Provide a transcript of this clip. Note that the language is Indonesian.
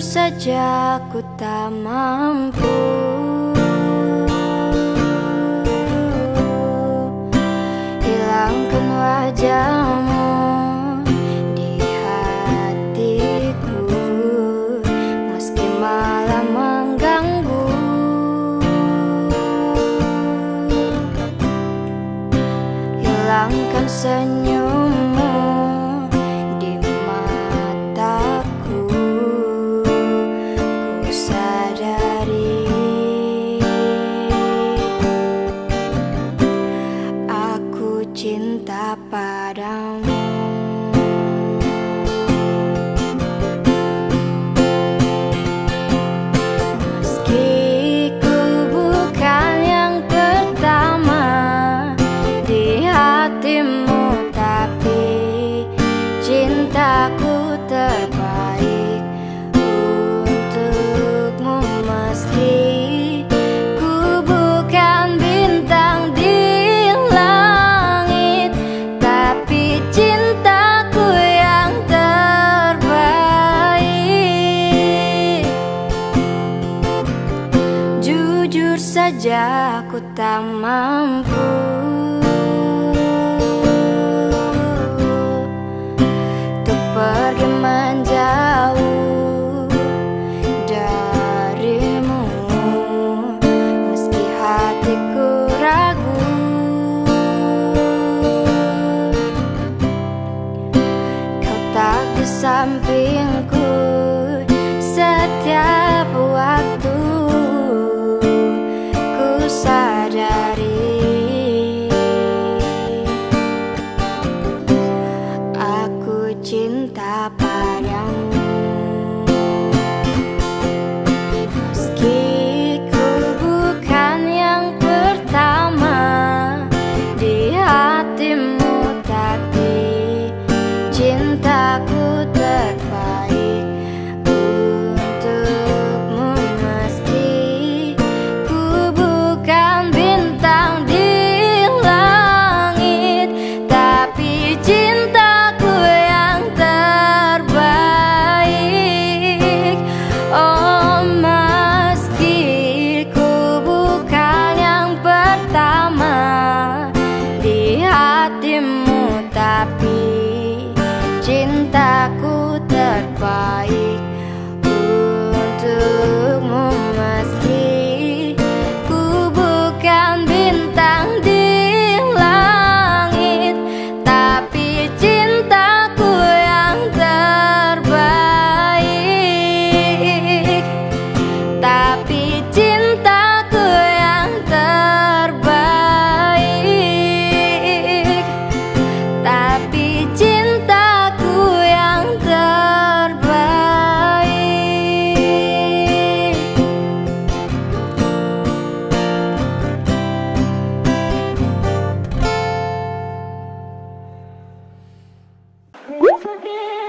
saja ku tak mampu. Hilangkan wajahmu di hatiku Meski malah mengganggu. Hilangkan senyummu up, down. Saja aku tak mampu. Untuk pergi menjauh darimu Meski hatiku ragu. Kau tak di sampingku setiap waktu padamu Aku terbaik untuk Isso aqui.